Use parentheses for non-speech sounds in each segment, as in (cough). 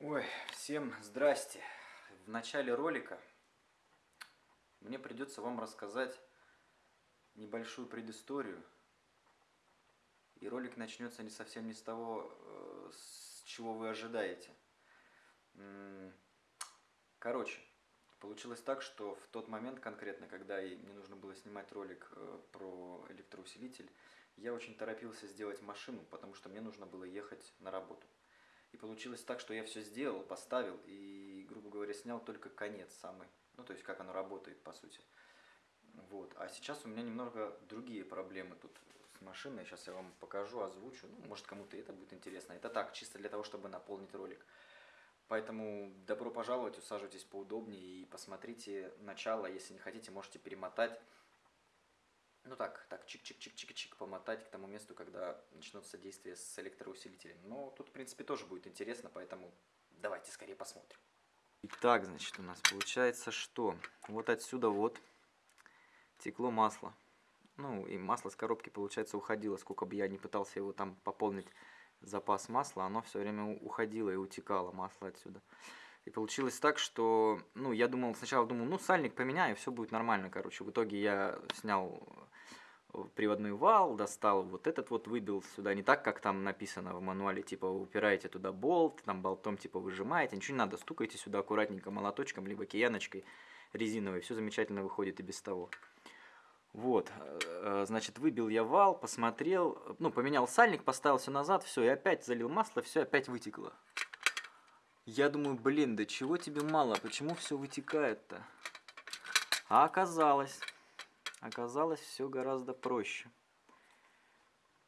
Ой, всем здрасте. В начале ролика мне придется вам рассказать небольшую предысторию. И ролик начнется не совсем не с того, э, с чего вы ожидаете. Короче, получилось так, что в тот момент конкретно, когда мне нужно было снимать ролик э, про электроусилитель, я очень торопился сделать машину, потому что мне нужно было ехать на работу. И получилось так, что я все сделал, поставил и, грубо говоря, снял только конец самый. Ну, то есть, как оно работает, по сути. Вот. А сейчас у меня немного другие проблемы тут с машиной. Сейчас я вам покажу, озвучу. Ну, может, кому-то это будет интересно. Это так, чисто для того, чтобы наполнить ролик. Поэтому добро пожаловать, усаживайтесь поудобнее и посмотрите начало. Если не хотите, можете перемотать ну так, так, чик-чик-чик-чик-чик помотать к тому месту, когда начнутся действия с электроусилителем. Но тут, в принципе, тоже будет интересно, поэтому давайте скорее посмотрим. Итак, значит, у нас получается, что вот отсюда вот текло масло. Ну, и масло с коробки, получается, уходило. Сколько бы я не пытался его там пополнить запас масла, оно все время уходило и утекало масло отсюда. И получилось так, что, ну, я думал, сначала думал, ну, сальник поменяю, все будет нормально, короче. В итоге я снял приводной вал, достал вот этот вот, выбил сюда, не так, как там написано в мануале, типа, упираете туда болт, там болтом, типа, выжимаете, ничего не надо, стукайте сюда аккуратненько молоточком, либо кияночкой резиновой, все замечательно выходит и без того. Вот, э, значит, выбил я вал, посмотрел, ну, поменял сальник, поставил все назад, все, и опять залил масло, все опять вытекло. Я думаю, блин, да чего тебе мало, почему все вытекает-то? А оказалось, оказалось все гораздо проще.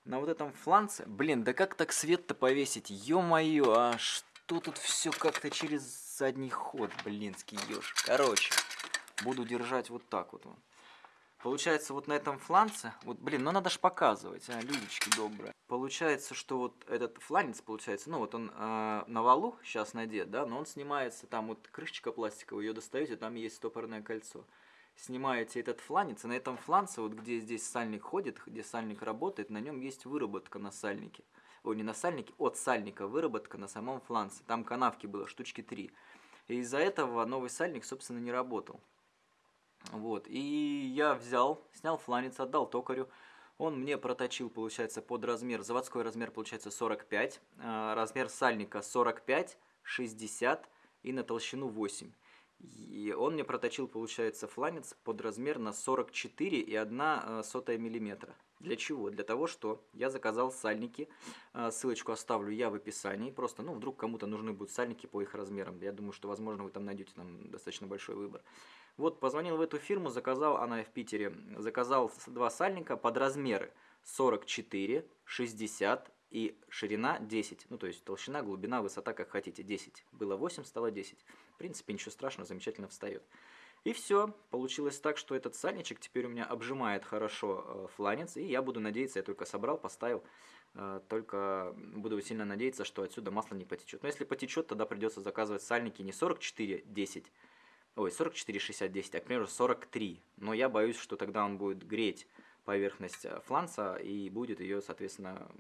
На вот этом фланце, блин, да как так свет-то повесить? Ё-моё, а что тут все как-то через задний ход, блинский ешь. Короче, буду держать вот так вот. Получается, вот на этом фланце, вот, блин, ну надо ж показывать, а, людечки добрые. Получается, что вот этот фланец, получается, ну вот он э, на валу сейчас надет, да, но он снимается, там вот крышечка пластиковая, ее достаете, там есть стопорное кольцо. Снимаете этот фланец, и на этом фланце, вот где здесь сальник ходит, где сальник работает, на нем есть выработка на сальнике. Ой, не на сальнике, от сальника выработка на самом фланце. Там канавки было, штучки три. И из-за этого новый сальник, собственно, не работал. Вот, и я взял, снял фланец, отдал токарю. Он мне проточил, получается, под размер, заводской размер получается 45, а, размер сальника 45, 60 и на толщину 8. И он мне проточил, получается, фланец под размер на 44 и 1 а, сотая миллиметра. Для чего? Для того, что я заказал сальники, а, ссылочку оставлю я в описании, просто, ну, вдруг кому-то нужны будут сальники по их размерам. Я думаю, что, возможно, вы там найдете там достаточно большой выбор. Вот, позвонил в эту фирму, заказал, она в Питере, заказал два сальника под размеры 44, 60 и ширина 10. Ну, то есть толщина, глубина, высота, как хотите, 10. Было 8, стало 10. В принципе, ничего страшного, замечательно встает. И все, получилось так, что этот сальничек теперь у меня обжимает хорошо э, фланец, и я буду надеяться, я только собрал, поставил, э, только буду сильно надеяться, что отсюда масло не потечет. Но если потечет, тогда придется заказывать сальники не 44-10, ой, 44-60-10, а, к примеру, 43. Но я боюсь, что тогда он будет греть поверхность э, фланца и будет ее, соответственно,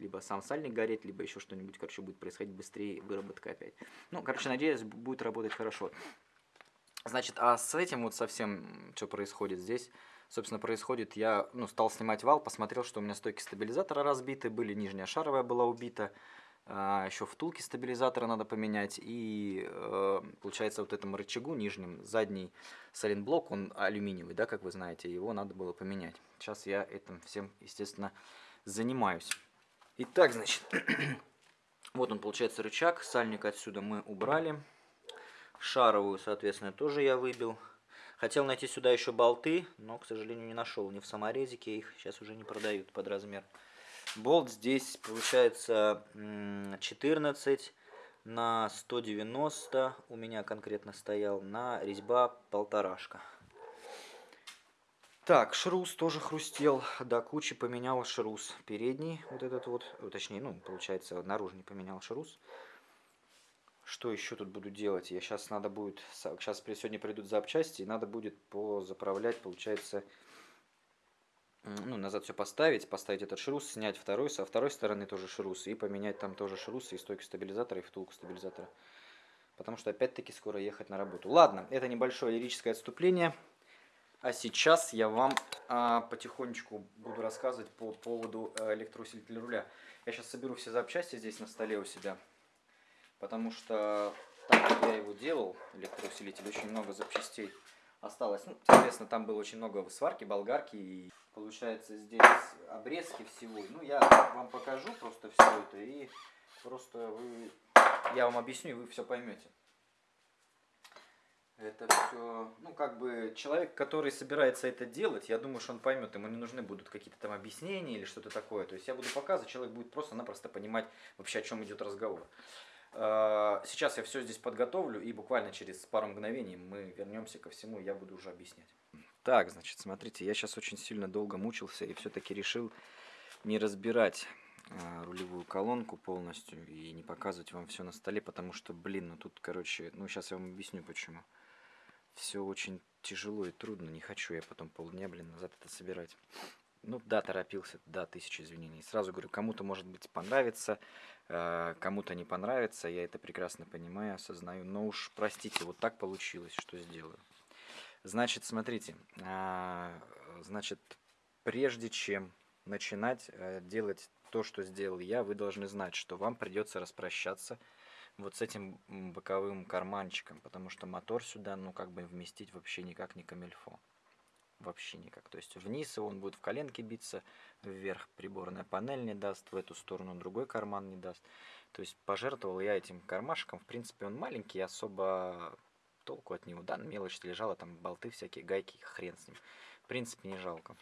либо сам сальник гореть, либо еще что-нибудь, короче, будет происходить быстрее, выработка опять. Ну, короче, надеюсь, будет работать хорошо. Значит, а с этим вот совсем, что происходит здесь, собственно, происходит, я, ну, стал снимать вал, посмотрел, что у меня стойки стабилизатора разбиты были, нижняя шаровая была убита, а, еще втулки стабилизатора надо поменять. И э, получается вот этому рычагу нижним, задний сайлентблок, он алюминиевый, да, как вы знаете, его надо было поменять. Сейчас я этим всем, естественно, занимаюсь. Итак, значит, (clears throat) вот он получается рычаг, сальник отсюда мы убрали. Шаровую, соответственно, тоже я выбил. Хотел найти сюда еще болты, но, к сожалению, не нашел. Ни в саморезике их сейчас уже не продают под размер. Болт здесь получается 14 на 190 у меня конкретно стоял на резьба полторашка. Так, шрус тоже хрустел, до кучи поменял шрус передний, вот этот вот, точнее, ну, получается, наружный поменял шрус. Что еще тут буду делать? Я сейчас надо будет, сейчас сегодня придут запчасти, и надо будет позаправлять, получается, ну, назад все поставить, поставить этот шрус, снять второй, со второй стороны тоже шрус, и поменять там тоже шрусы и стойку стабилизатора, и втулку стабилизатора. Потому что опять-таки скоро ехать на работу. Ладно, это небольшое лирическое отступление. А сейчас я вам а, потихонечку буду рассказывать по поводу а, электроусилителя руля. Я сейчас соберу все запчасти здесь на столе у себя. Потому что так как я его делал, электроусилитель, очень много запчастей осталось. Ну, соответственно, там было очень много сварки, болгарки и получается здесь обрезки всего. Ну, я вам покажу просто все это и просто вы, я вам объясню и вы все поймете. Это все, ну, как бы, человек, который собирается это делать, я думаю, что он поймет, ему не нужны будут какие-то там объяснения или что-то такое. То есть я буду показывать, человек будет просто-напросто понимать вообще, о чем идет разговор. А, сейчас я все здесь подготовлю, и буквально через пару мгновений мы вернемся ко всему, и я буду уже объяснять. Так, значит, смотрите, я сейчас очень сильно долго мучился и все-таки решил не разбирать а, рулевую колонку полностью и не показывать вам все на столе, потому что, блин, ну тут, короче, ну сейчас я вам объясню почему. Все очень тяжело и трудно, не хочу я потом полдня, блин, назад это собирать. Ну да, торопился, да, тысяча извинений. Сразу говорю, кому-то может быть понравится, э, кому-то не понравится, я это прекрасно понимаю, осознаю. Но уж простите, вот так получилось, что сделаю. Значит, смотрите, э, значит, прежде чем начинать э, делать то, что сделал я, вы должны знать, что вам придется распрощаться вот с этим боковым карманчиком, потому что мотор сюда, ну, как бы вместить вообще никак не камельфо вообще никак. То есть вниз он будет в коленке биться, вверх приборная панель не даст, в эту сторону другой карман не даст. То есть пожертвовал я этим кармашком. В принципе, он маленький, особо толку от него. Да, мелочь лежала, там болты всякие, гайки, хрен с ним. В принципе, не жалко.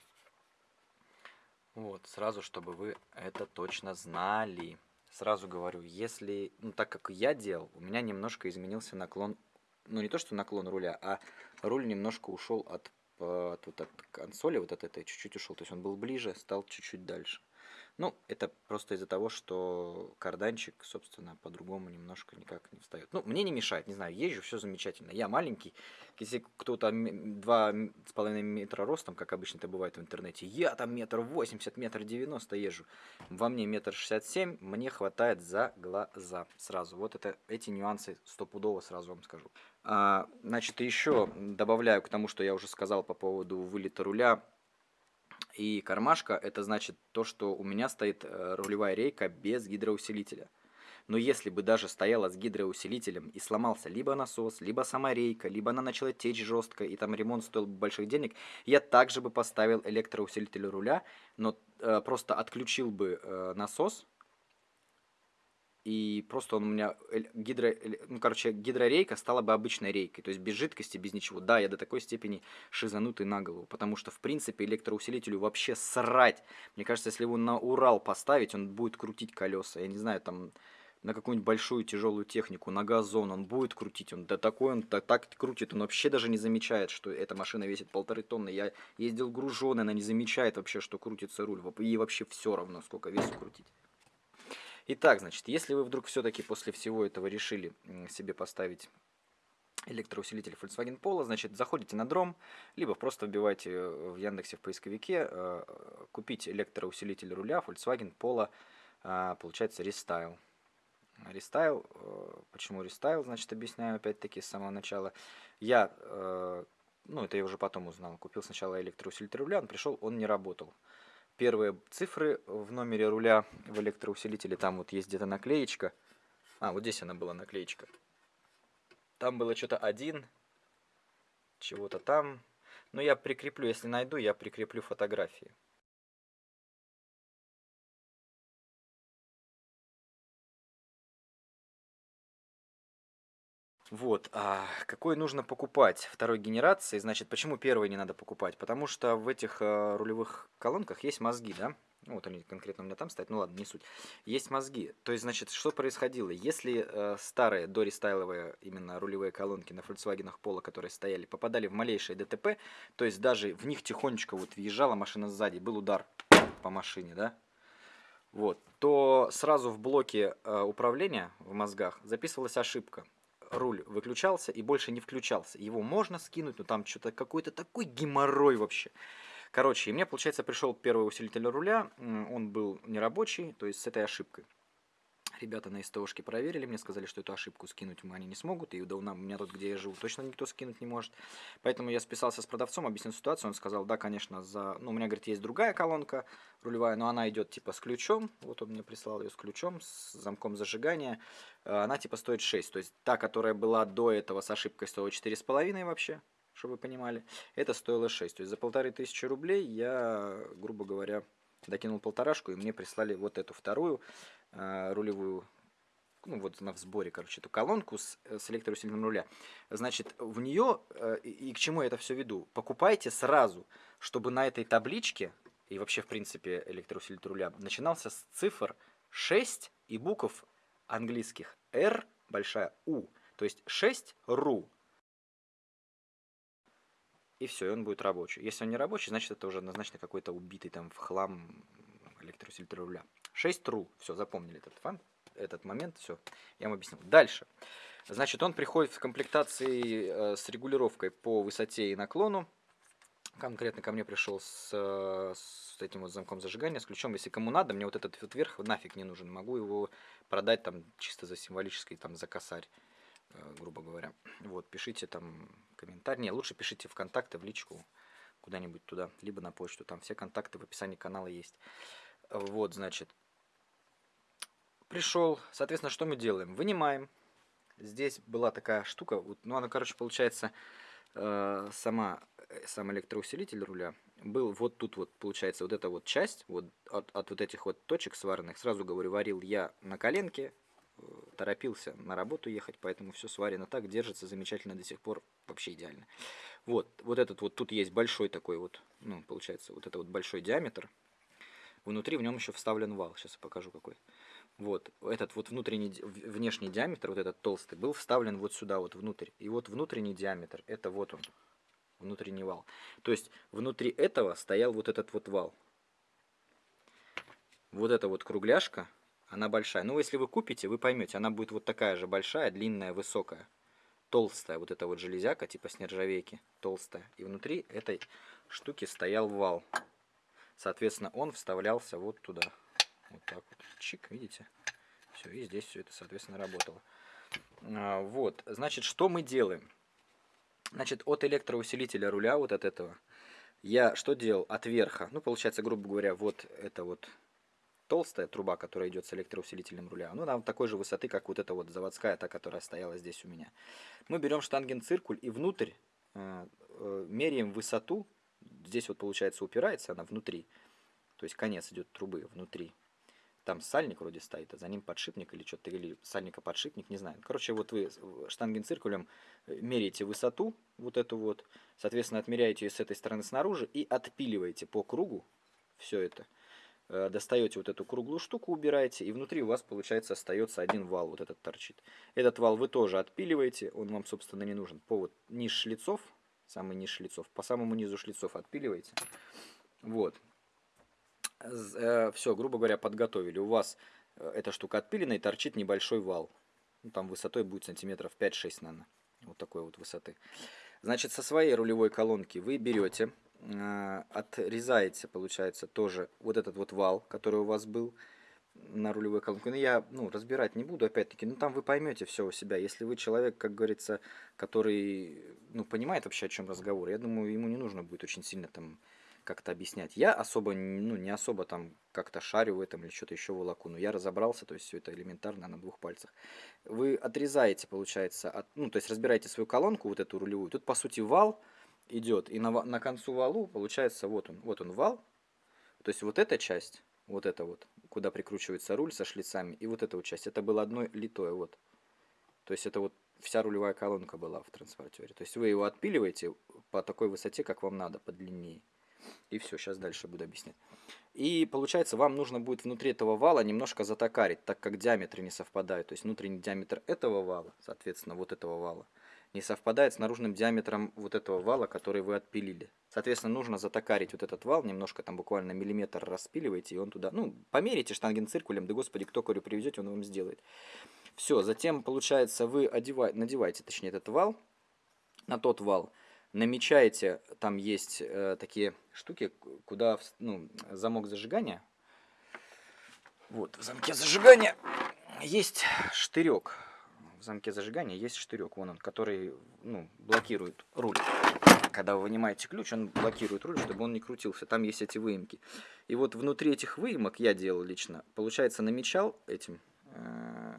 Вот, сразу, чтобы вы это точно знали. Сразу говорю, если, ну так как я делал, у меня немножко изменился наклон, ну не то, что наклон руля, а руль немножко ушел от от, вот от консоли, вот от этой чуть-чуть ушел. То есть он был ближе, стал чуть-чуть дальше. Ну, это просто из-за того, что карданчик, собственно, по-другому немножко никак не встает. Ну, мне не мешает, не знаю, езжу, все замечательно. Я маленький, если кто-то два с половиной метра ростом, как обычно это бывает в интернете, я там метр восемьдесят, метр девяносто езжу. Во мне метр шестьдесят семь, мне хватает за глаза сразу. Вот это, эти нюансы стопудово сразу вам скажу. А, значит, еще добавляю к тому, что я уже сказал по поводу вылета руля, и кармашка это значит то, что у меня стоит э, рулевая рейка без гидроусилителя. Но если бы даже стояла с гидроусилителем и сломался либо насос, либо сама рейка, либо она начала течь жестко, и там ремонт стоил бы больших денег, я также бы поставил электроусилитель руля, но э, просто отключил бы э, насос, и просто он у меня гидро, ну, короче, гидрорейка стала бы обычной рейкой, то есть без жидкости, без ничего. Да, я до такой степени шизанутый на голову, потому что, в принципе, электроусилителю вообще срать. Мне кажется, если его на Урал поставить, он будет крутить колеса. Я не знаю, там на какую-нибудь большую тяжелую технику, на газон, он будет крутить, он да такой он так, так крутит, он вообще даже не замечает, что эта машина весит полторы тонны. Я ездил груженый, она не замечает вообще, что крутится руль, ей вообще все равно, сколько весу крутить. Итак, значит, если вы вдруг все-таки после всего этого решили себе поставить электроусилитель Volkswagen Polo, значит, заходите на дром, либо просто вбивайте э, в Яндексе в поисковике э, купить электроусилитель руля Volkswagen Polo, э, получается, Restyle. Restyle, почему Restyle, значит, объясняю опять-таки с самого начала. Я, ну, это я уже потом узнал, купил сначала электроусилитель руля, он пришел, он не работал первые цифры в номере руля в электроусилителе. Там вот есть где-то наклеечка. А, вот здесь она была наклеечка. Там было что-то один, чего-то там. Но я прикреплю, если найду, я прикреплю фотографии. Вот, а какой нужно покупать второй генерации? Значит, почему первый не надо покупать? Потому что в этих э, рулевых колонках есть мозги, да? Ну, вот они конкретно у меня там стоят, ну ладно, не суть. Есть мозги. То есть, значит, что происходило? Если э, старые дорестайловые именно рулевые колонки на Volkswagen Polo, которые стояли, попадали в малейшее ДТП, то есть даже в них тихонечко вот въезжала машина сзади, был удар по машине, да? Вот, то сразу в блоке э, управления в мозгах записывалась ошибка руль выключался и больше не включался. Его можно скинуть, но там что-то какой-то такой геморрой вообще. Короче, и мне, получается, пришел первый усилитель руля, он был нерабочий, то есть с этой ошибкой. Ребята на СТОшке проверили, мне сказали, что эту ошибку скинуть они не смогут, и у меня тут, где я живу, точно никто скинуть не может. Поэтому я списался с продавцом, объяснил ситуацию, он сказал, да, конечно, за... Ну, у меня, говорит, есть другая колонка рулевая, но она идет типа с ключом, вот он мне прислал ее с ключом, с замком зажигания, э, она типа стоит 6, то есть та, которая была до этого с ошибкой стоила 4,5 вообще, чтобы вы понимали, это стоило 6, то есть за полторы тысячи рублей я, грубо говоря, докинул полторашку, и мне прислали вот эту вторую рулевую, ну вот она в сборе, короче, эту колонку с, э, с электроусилителем руля. Значит, в нее, э, и, и к чему я это все веду, покупайте сразу, чтобы на этой табличке, и вообще, в принципе, электроусилитель руля, начинался с цифр 6 и букв английских R, большая U, то есть 6 RU и все, и он будет рабочий. Если он не рабочий, значит это уже однозначно какой-то убитый там в хлам электроусилитель руля. 6 тру, все, запомнили этот фан, этот момент, все, я вам объяснил. Дальше. Значит, он приходит в комплектации э, с регулировкой по высоте и наклону. Конкретно ко мне пришел с, с этим вот замком зажигания, с ключом. Если кому надо, мне вот этот вот верх нафиг не нужен. Могу его продать там чисто за символический, там за косарь. Э, грубо говоря. Вот, пишите там комментарий. Не, лучше пишите в контакты, в личку, куда-нибудь туда, либо на почту. Там все контакты в описании канала есть. Вот, значит, пришел. Соответственно, что мы делаем? Вынимаем. Здесь была такая штука, вот, ну она, короче, получается, э, сама, э, сам электроусилитель руля был вот тут вот, получается, вот эта вот часть, вот от, от вот этих вот точек сваренных, сразу говорю, варил я на коленке, торопился на работу ехать, поэтому все сварено так, держится замечательно до сих пор, вообще идеально. Вот, вот этот вот, тут есть большой такой вот, ну, получается, вот это вот большой диаметр. Внутри в нем еще вставлен вал, сейчас я покажу какой. Вот, этот вот внутренний, внешний диаметр, вот этот толстый, был вставлен вот сюда вот внутрь. И вот внутренний диаметр, это вот он, внутренний вал. То есть внутри этого стоял вот этот вот вал. Вот эта вот кругляшка, она большая. Ну, если вы купите, вы поймете, она будет вот такая же большая, длинная, высокая, толстая. Вот эта вот железяка, типа с нержавейки, толстая. И внутри этой штуки стоял вал. Соответственно, он вставлялся вот туда. Вот так вот. Чик, видите? Все, и здесь все это, соответственно, работало. А, вот, значит, что мы делаем? Значит, от электроусилителя руля, вот от этого, я что делал? От верха, ну, получается, грубо говоря, вот это вот толстая труба, которая идет с электроусилителем руля, ну, она такой же высоты, как вот эта вот заводская, та, которая стояла здесь у меня. Мы берем штангенциркуль и внутрь э, э, меряем высоту, здесь вот получается упирается она внутри, то есть конец идет трубы внутри. Там сальник вроде стоит, а за ним подшипник или что-то, или сальника подшипник, не знаю. Короче, вот вы штангенциркулем э, меряете высоту, вот эту вот, соответственно, отмеряете ее с этой стороны снаружи и отпиливаете по кругу все это. Э, достаете вот эту круглую штуку, убираете, и внутри у вас, получается, остается один вал, вот этот торчит. Этот вал вы тоже отпиливаете, он вам, собственно, не нужен. По вот низ шлицов, самый низ шлицов, по самому низу шлицов отпиливаете. Вот. Э, Все, грубо говоря, подготовили. У вас э, эта штука отпилена и торчит небольшой вал. Ну, там высотой будет сантиметров 5-6, наверное. Вот такой вот высоты. Значит, со своей рулевой колонки вы берете а, отрезаете, получается, тоже вот этот вот вал, который у вас был на рулевой колонке. Но я ну, разбирать не буду, опять-таки, ну там вы поймете все у себя. Если вы человек, как говорится, который ну, понимает вообще, о чем разговор, я думаю, ему не нужно будет очень сильно там как-то объяснять. Я особо, ну, не особо там как-то шарю в этом или что-то еще волоку, но я разобрался, то есть все это элементарно на двух пальцах. Вы отрезаете, получается, от, ну, то есть разбираете свою колонку, вот эту рулевую. Тут, по сути, вал, идет. И на, на концу валу получается вот он. Вот он вал. То есть вот эта часть, вот это вот, куда прикручивается руль со шлицами, и вот эта вот часть, это было одно литое. Вот. То есть это вот вся рулевая колонка была в транспортере. То есть вы его отпиливаете по такой высоте, как вам надо, подлиннее. И все, сейчас дальше буду объяснять. И получается, вам нужно будет внутри этого вала немножко затокарить, так как диаметры не совпадают. То есть внутренний диаметр этого вала, соответственно, вот этого вала, не совпадает с наружным диаметром вот этого вала, который вы отпилили. Соответственно, нужно затокарить вот этот вал, немножко там буквально миллиметр распиливаете, и он туда, ну, померите штангенциркулем, да господи, кто корю привезете, он вам сделает. Все, затем, получается, вы одеваете, надеваете, точнее, этот вал, на тот вал, намечаете, там есть э, такие штуки, куда ну, замок зажигания. Вот, в замке зажигания есть штырек. В замке зажигания есть штырек, вон он, который ну, блокирует руль. Когда вы вынимаете ключ, он блокирует руль, чтобы он не крутился. Там есть эти выемки. И вот внутри этих выемок я делал лично, получается, намечал этим э,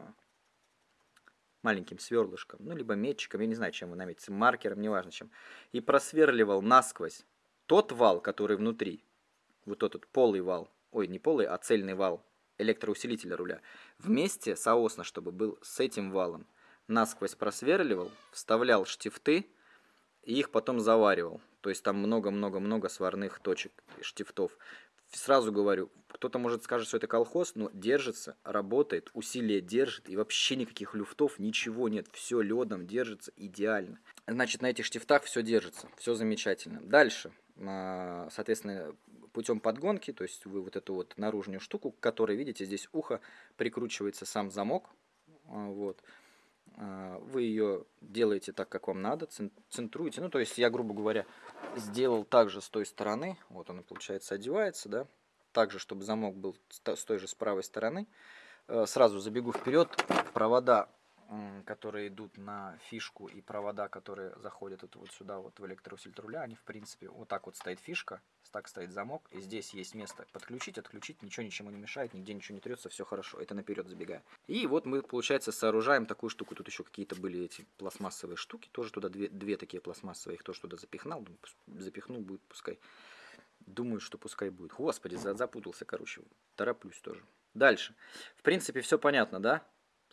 маленьким сверлышком, ну, либо метчиком, я не знаю, чем вы наметите, маркером, неважно чем, и просверливал насквозь тот вал, который внутри, вот этот полый вал, ой, не полый, а цельный вал электроусилителя руля, вместе соосно, чтобы был с этим валом, насквозь просверливал, вставлял штифты и их потом заваривал. То есть там много-много-много сварных точек, штифтов сразу говорю, кто-то может скажет, что это колхоз, но держится, работает, усилие держит, и вообще никаких люфтов, ничего нет, все ледом держится идеально. Значит, на этих штифтах все держится, все замечательно. Дальше, а, соответственно, путем подгонки, то есть вы вот эту вот наружную штуку, к которой, видите, здесь ухо, прикручивается сам замок, а, вот, вы ее делаете так, как вам надо, центруете. Ну, то есть я, грубо говоря, сделал также с той стороны. Вот он, получается, одевается, да. Также, чтобы замок был с той же с правой стороны. Э, сразу забегу вперед. Провода которые идут на фишку и провода, которые заходят вот, вот сюда, вот в электроусилитель руля, они в принципе, вот так вот стоит фишка, так стоит замок, и здесь есть место подключить, отключить, ничего ничему не мешает, нигде ничего не трется, все хорошо, это наперед забегая. И вот мы, получается, сооружаем такую штуку, тут еще какие-то были эти пластмассовые штуки, тоже туда две, две такие пластмассовые, их тоже туда запихнул, думаю, запихнул, будет пускай. Думаю, что пускай будет. Господи, запутался, короче, тороплюсь тоже. Дальше. В принципе, все понятно, да?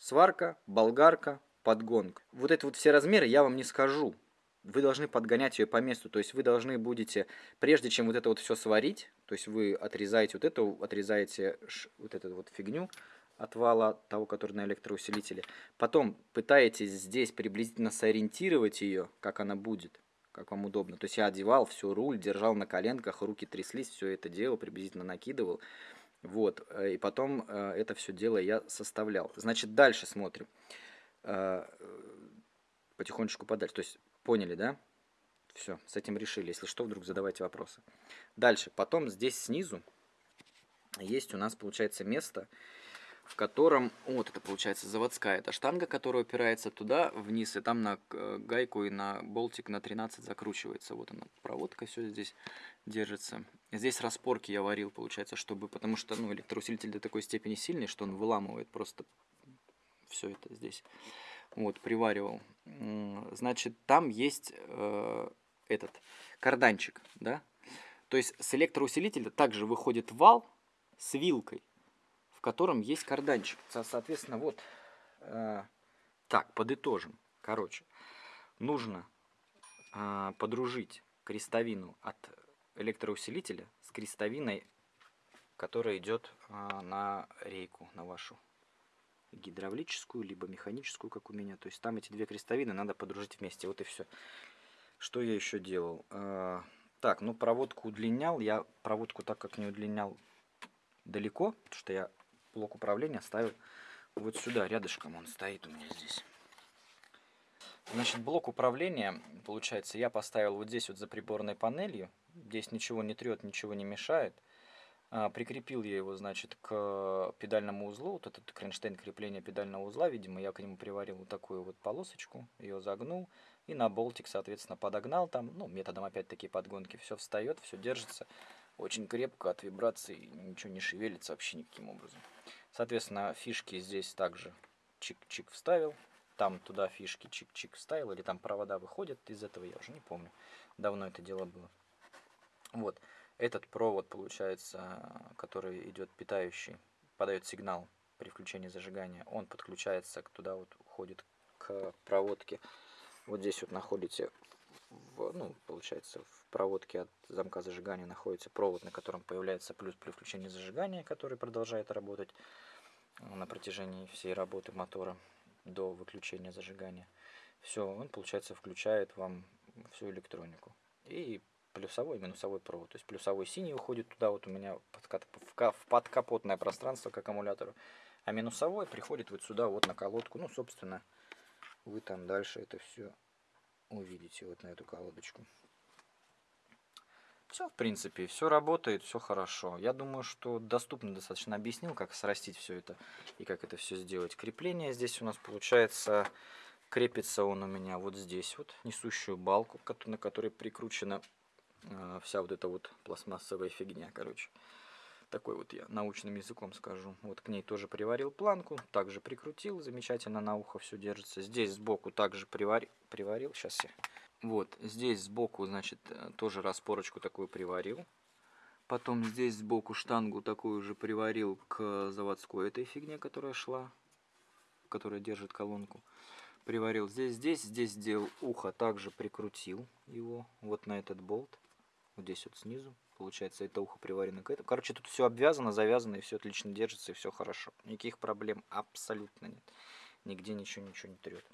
Сварка, болгарка, подгонка. Вот это вот все размеры я вам не скажу. Вы должны подгонять ее по месту. То есть вы должны будете, прежде чем вот это вот все сварить, то есть вы отрезаете вот эту, отрезаете вот эту вот фигню от вала того, который на электроусилителе. Потом пытаетесь здесь приблизительно сориентировать ее, как она будет, как вам удобно. То есть я одевал все, руль, держал на коленках, руки тряслись, все это делал, приблизительно накидывал. Вот, э, и потом э, это все дело я составлял. Значит, дальше смотрим. Э, потихонечку подальше. То есть, поняли, да? Все, с этим решили. Если что, вдруг задавайте вопросы. Дальше, потом здесь снизу есть у нас, получается, место, в котором, вот это получается заводская эта штанга, которая упирается туда вниз, и там на гайку и на болтик на 13 закручивается. Вот она, проводка все здесь держится. Здесь распорки я варил, получается, чтобы, потому что ну, электроусилитель до такой степени сильный, что он выламывает просто все это здесь. Вот, приваривал. Значит, там есть э, этот карданчик, да? То есть с электроусилителя также выходит вал с вилкой котором есть карданчик. Соответственно, вот э, так, подытожим. Короче, нужно э, подружить крестовину от электроусилителя с крестовиной, которая идет э, на рейку, на вашу гидравлическую, либо механическую, как у меня. То есть там эти две крестовины надо подружить вместе. Вот и все. Что я еще делал? Э, так, ну проводку удлинял. Я проводку так как не удлинял далеко, потому что я блок управления ставил вот сюда, рядышком он стоит у меня здесь. Значит, блок управления, получается, я поставил вот здесь вот за приборной панелью. Здесь ничего не трет, ничего не мешает. А, прикрепил я его, значит, к педальному узлу. Вот этот кронштейн крепления педального узла, видимо, я к нему приварил вот такую вот полосочку. Ее загнул и на болтик, соответственно, подогнал там. Ну, методом опять-таки подгонки. Все встает, все держится очень крепко от вибраций, ничего не шевелится вообще никаким образом. Соответственно, фишки здесь также чик-чик вставил. Там туда фишки чик-чик вставил. Или там провода выходят из этого, я уже не помню. Давно это дело было. Вот. Этот провод, получается, который идет питающий, подает сигнал при включении зажигания. Он подключается туда, вот уходит к проводке. Вот здесь вот находите, в, ну, получается, в проводке от замка зажигания находится провод, на котором появляется плюс при включении зажигания, который продолжает работать на протяжении всей работы мотора до выключения зажигания. Все, он, получается, включает вам всю электронику. И плюсовой и минусовой провод. То есть плюсовой синий уходит туда, вот у меня в подкапотное пространство к аккумулятору. А минусовой приходит вот сюда, вот на колодку. Ну, собственно, вы там дальше это все увидите, вот на эту колодочку. Все, в принципе, все работает, все хорошо. Я думаю, что доступно достаточно объяснил, как срастить все это и как это все сделать. Крепление здесь у нас получается, крепится он у меня вот здесь вот, несущую балку, на которой прикручена э, вся вот эта вот пластмассовая фигня, короче. Такой вот я научным языком скажу. Вот к ней тоже приварил планку, также прикрутил, замечательно на ухо все держится. Здесь сбоку также приварил, приварил, сейчас я вот, здесь сбоку, значит, э, тоже распорочку такую приварил. Потом здесь сбоку штангу такую же приварил к заводской этой фигне, которая шла, которая держит колонку. Приварил здесь, здесь, здесь сделал ухо, также прикрутил его вот на этот болт. Вот здесь вот снизу. Получается, это ухо приварено к этому. Короче, тут все обвязано, завязано, и все отлично держится, и все хорошо. Никаких проблем абсолютно нет. Нигде ничего, ничего не трет.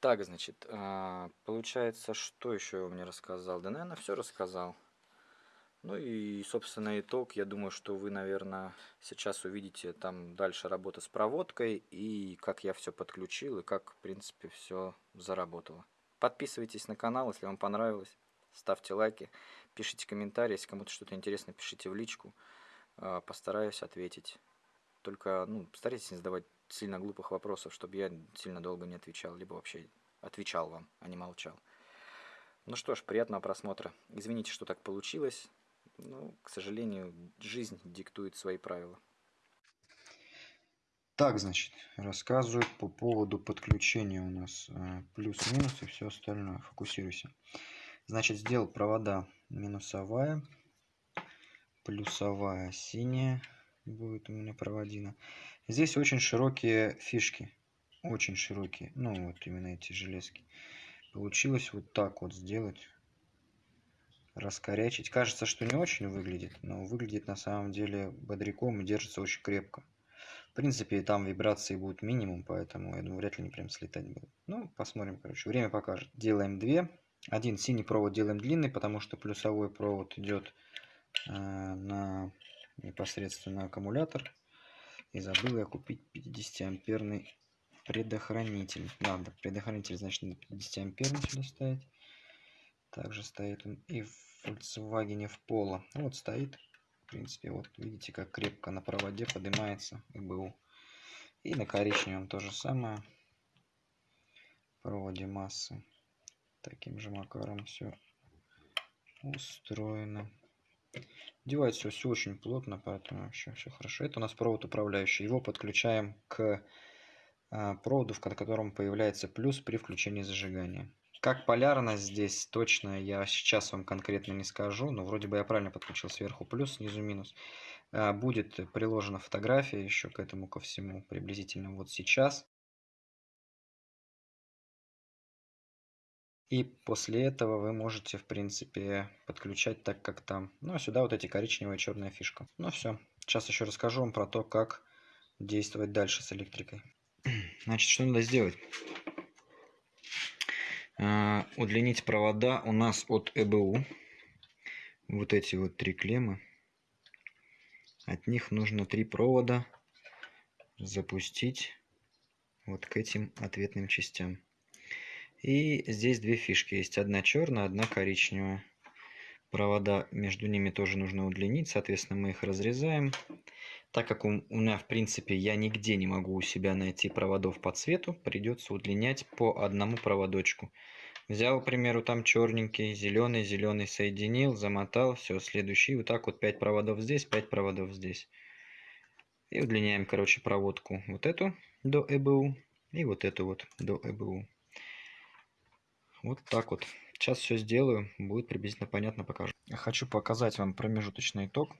Так, значит, а, получается, что еще он мне рассказал? Да, наверное, все рассказал. Ну и, собственно, итог. Я думаю, что вы, наверное, сейчас увидите там дальше работа с проводкой и как я все подключил и как, в принципе, все заработало. Подписывайтесь на канал, если вам понравилось. Ставьте лайки, пишите комментарии. Если кому-то что-то интересно, пишите в личку. А, постараюсь ответить. Только ну, старайтесь не задавать сильно глупых вопросов, чтобы я сильно долго не отвечал, либо вообще отвечал вам, а не молчал. Ну что ж, приятного просмотра. Извините, что так получилось. Ну, к сожалению, жизнь диктует свои правила. Так, значит, рассказываю по поводу подключения у нас э, плюс-минус и все остальное. Фокусируйся. Значит, сделал провода минусовая, плюсовая синяя, будет у меня проводина. Здесь очень широкие фишки. Очень широкие. Ну, вот именно эти железки. Получилось вот так вот сделать. Раскорячить. Кажется, что не очень выглядит, но выглядит на самом деле бодряком и держится очень крепко. В принципе, там вибрации будут минимум, поэтому, я думаю, вряд ли не прям слетать будут. Ну, посмотрим, короче. Время покажет. Делаем две. Один синий провод делаем длинный, потому что плюсовой провод идет э, на непосредственно аккумулятор. И забыл я купить 50 амперный предохранитель. Надо, предохранитель, значит, надо 50 амперный сюда ставить. Также стоит он и в Volkswagen в Polo. Вот стоит. В принципе, вот видите, как крепко на проводе поднимается ИБУ. И на коричневом то же самое. Проводе массы. Таким же макаром все устроено. Девать все, все очень плотно, поэтому вообще все хорошо. Это у нас провод управляющий. Его подключаем к а, проводу, в котором появляется плюс при включении зажигания. Как полярность здесь точно я сейчас вам конкретно не скажу, но вроде бы я правильно подключил сверху плюс, снизу минус. А, будет приложена фотография еще к этому ко всему приблизительно вот сейчас. И после этого вы можете, в принципе, подключать так, как там. Ну, а сюда вот эти коричневая и черная фишка. Ну, все. Сейчас еще расскажу вам про то, как действовать дальше с электрикой. (clears throat) Значит, что надо сделать? А, удлинить провода у нас от ЭБУ. Вот эти вот три клеммы. От них нужно три провода запустить вот к этим ответным частям. И здесь две фишки есть. Одна черная, одна коричневая. Провода между ними тоже нужно удлинить. Соответственно, мы их разрезаем. Так как у меня, в принципе, я нигде не могу у себя найти проводов по цвету, придется удлинять по одному проводочку. Взял, к примеру, там черненький, зеленый, зеленый соединил, замотал, все, следующий. Вот так вот 5 проводов здесь, 5 проводов здесь. И удлиняем, короче, проводку вот эту до ЭБУ и вот эту вот до ЭБУ. Вот так вот. Сейчас все сделаю, будет приблизительно понятно, покажу. Хочу показать вам промежуточный итог.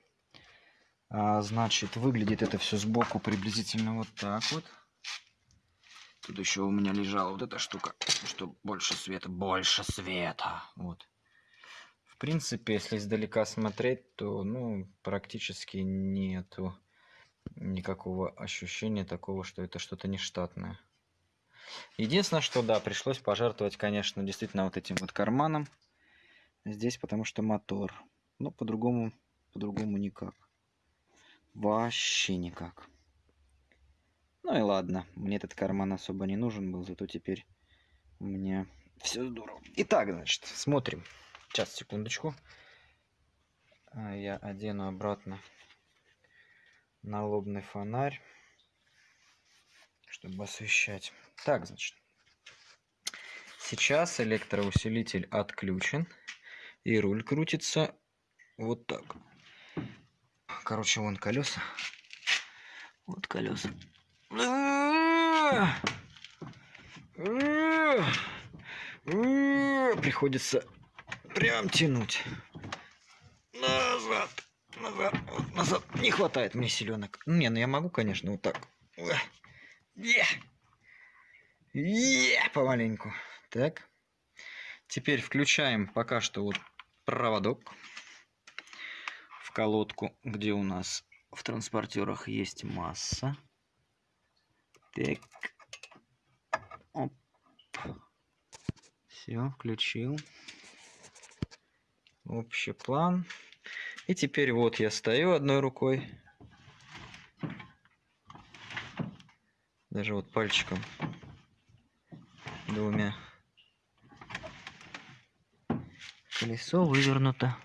А, значит, выглядит это все сбоку приблизительно вот так вот. Тут еще у меня лежала вот эта штука, что больше света, больше света. Вот. В принципе, если издалека смотреть, то ну, практически нету никакого ощущения такого, что это что-то нештатное. Единственное, что да, пришлось пожертвовать, конечно, действительно вот этим вот карманом. Здесь, потому что мотор. Но по-другому, по-другому никак. Вообще никак. Ну и ладно, мне этот карман особо не нужен был, зато теперь у меня все здорово. Итак, значит, смотрим. Сейчас, секундочку. А, Я одену обратно налобный фонарь, чтобы освещать. Так, значит. Сейчас электроусилитель отключен. И руль крутится вот так. Короче, вон колеса. Вот колеса. Приходится прям тянуть. Назад. Назад. Назад. Не хватает мне силенок. Не, ну я могу, конечно, вот так. Е! Е! Помаленьку. Так. Теперь включаем пока что вот проводок в колодку, где у нас в транспортерах есть масса. Так. Оп. Все, включил. Общий план. И теперь вот я стою одной рукой. Даже вот пальчиком. Двумя. Колесо вывернуто.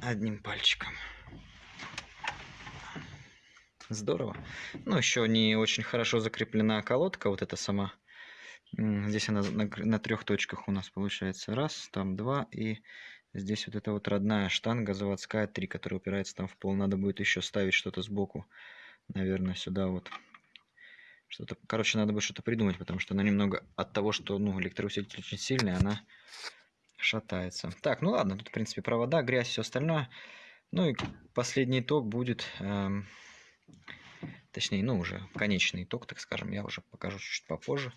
Одним пальчиком. Здорово. Ну, еще не очень хорошо закреплена колодка, вот эта сама. Здесь она на, на трех точках у нас получается. Раз, там два, и здесь вот эта вот родная штанга заводская, три, которая упирается там в пол. Надо будет еще ставить что-то сбоку, наверное, сюда вот. Что-то, короче, надо будет что-то придумать, потому что она немного от того, что, ну, электроусилитель очень сильный, она шатается. Так, ну ладно, тут, в принципе, провода, грязь, все остальное. Ну и последний итог будет, эм, точнее, ну уже конечный итог, так скажем, я уже покажу чуть попозже.